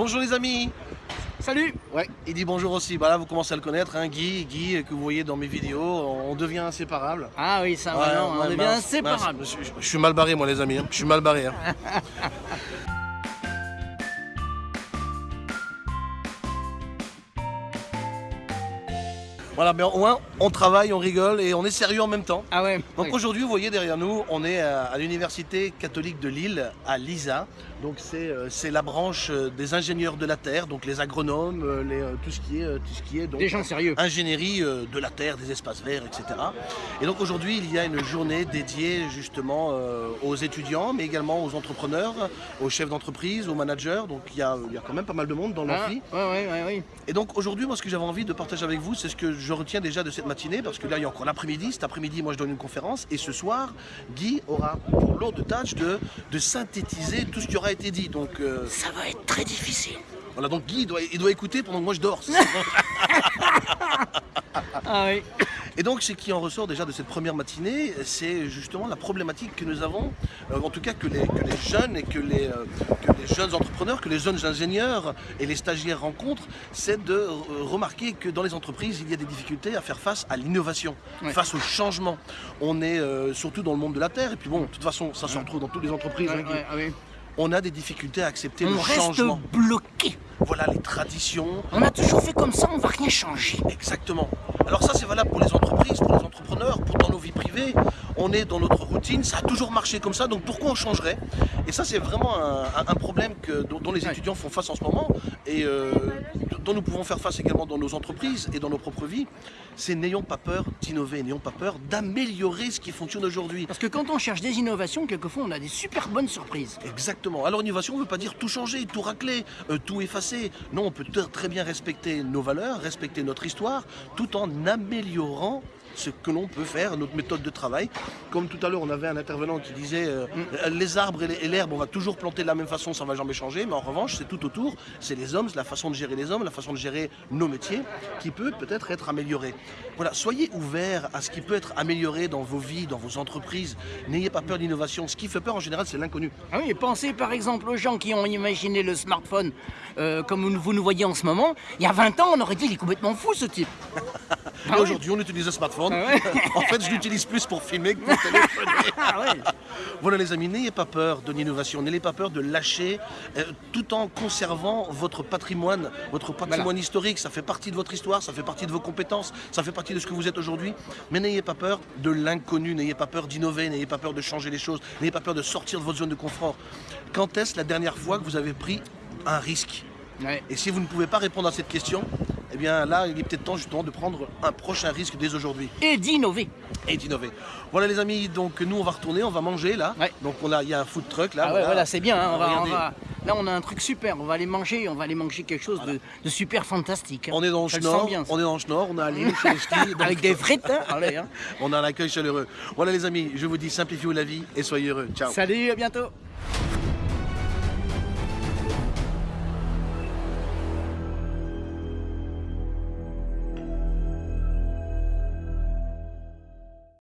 Bonjour les amis Salut Ouais, il dit bonjour aussi. Bah là, vous commencez à le connaître, hein, Guy, Guy, que vous voyez dans mes vidéos, on devient inséparable. Ah oui, ça Ouais, on devient inséparable. mince. Je, je- je suis mal barré, moi, les amis. hein. Je suis mal barré. hein. Voilà, mais au moins, on travaille, on rigole et on est sérieux en même temps. Ah ouais Donc oui. aujourd'hui, vous voyez derrière nous, on est à, à l'Université catholique de Lille, à l'ISA. Donc c'est euh, la branche euh, des ingénieurs de la Terre, donc les agronomes, euh, les, euh, tout ce qui est, euh, tout ce qui est donc, Des gens sérieux. ingénierie euh, de la Terre, des espaces verts, etc. Et donc aujourd'hui, il y a une journée dédiée justement euh, aux étudiants, mais également aux entrepreneurs, aux chefs d'entreprise, aux managers. Donc il y, a, il y a quand même pas mal de monde dans Ah, l'amphi. ouais, ouais, ouais, ouais. Et donc aujourd'hui, moi, ce que j'avais envie de partager avec vous, c'est ce que je retiens déjà de cette matinée, parce que là, il y a encore l'après-midi. Cet après-midi, moi, je donne une conférence, et ce soir, Guy aura pour lourde tâche de, de synthétiser tout ce qui aura été dit. Donc euh, Ça va être très difficile. voilà, donc Guy, il doit, il doit écouter pendant que moi je dors. Ah oui. Et donc, ce qui en ressort déjà de cette première matinée, c'est justement la problématique que nous avons, euh, en tout cas que les, que les jeunes et que les, euh, que les jeunes entrepreneurs, que les jeunes ingénieurs et les stagiaires rencontrent, c'est de euh, remarquer que dans les entreprises, il y a des difficultés à faire face à l'innovation, face au changement. On est euh, surtout dans le monde de la Terre, et puis bon, de toute façon, ça se retrouve dans toutes les entreprises. Hein, ah oui. On a des difficultés à accepter le On reste changement. bloqué. Voilà les traditions, On a toujours fait comme ça, on va rien changer. Exactement. Alors ça c'est valable pour les entreprises, pour les entrepreneurs, pour dans nos vies privées. On est dans notre routine, ça a toujours marché comme ça, donc pourquoi on changerait? Et ça c'est vraiment un, problème que, dont, dont les étudiants font face en ce moment et euh, dont nous pouvons faire face également dans nos entreprises et dans nos propres vies. C'est n'ayons pas peur d'innover, n'ayons pas peur d'améliorer ce qui fonctionne aujourd'hui. Parce que quand on cherche des innovations, quelquefois on a des super bonnes surprises. Exactement. Alors innovation ne veut pas dire tout changer, tout racler, euh, tout effacer. Non, on peut très bien respecter nos valeurs, respecter notre histoire, tout en améliorant ce que l'on peut faire, notre méthode de travail. Comme tout à l'heure, on avait un intervenant qui disait euh, euh, les arbres et l'herbe, on va toujours planter de la même façon, ça va jamais changer. Mais en revanche, c'est tout autour, c'est les hommes, c'est la façon de gérer les hommes, la façon de gérer nos métiers, qui peut peut-être être améliorée. Voilà, soyez ouverts à ce qui peut être amélioré dans vos vies, dans vos entreprises. N'ayez pas peur d'innovation. Ce qui fait peur en général, c'est l'inconnu. Ah oui, pensez par exemple aux gens qui ont imaginé le smartphone euh, comme vous nous voyez en ce moment. Il y a 20 ans, on aurait dit il est complètement fou ce type. Ah oui. aujourd'hui, on utilise le smartphone. Ah ouais. en fait, je l'utilise plus pour filmer que pour téléphoner. Ah ouais. voilà, les amis, n'ayez pas peur de l'innovation, n'ayez pas peur de lâcher, euh, tout en conservant votre patrimoine, votre patrimoine Voilà. historique. Ça fait partie de votre histoire, ça fait partie de vos compétences, ça fait partie de ce que vous êtes aujourd'hui. Mais n'ayez pas peur de l'inconnu, n'ayez pas peur d'innover, n'ayez pas peur de changer les choses, n'ayez pas peur de sortir de votre zone de confort. Quand est-ce la dernière fois que vous avez pris un risque? Ouais. et si vous ne pouvez pas répondre à cette question, eh bien là, il est peut-être temps justement de prendre un prochain risque dès aujourd'hui Et d'innover. et d'innover. Voilà les amis, donc nous on va retourner, on va manger là. Ouais. Donc on a, il y a un food truck là. Ah ouais, voilà, c'est bien. hein, on va- on Regardez. va- Là, on a un truc super. On va aller manger. On va aller manger quelque chose de, de super fantastique. hein. On est dans le bien, ça. on est dans le Schnorr, on est à chez les skis, donc Avec des frites. hein. Allez, hein. on a un accueil chaleureux. Voilà les amis, je vous dis simplifiez la vie et soyez heureux. Ciao. Salut, à bientôt.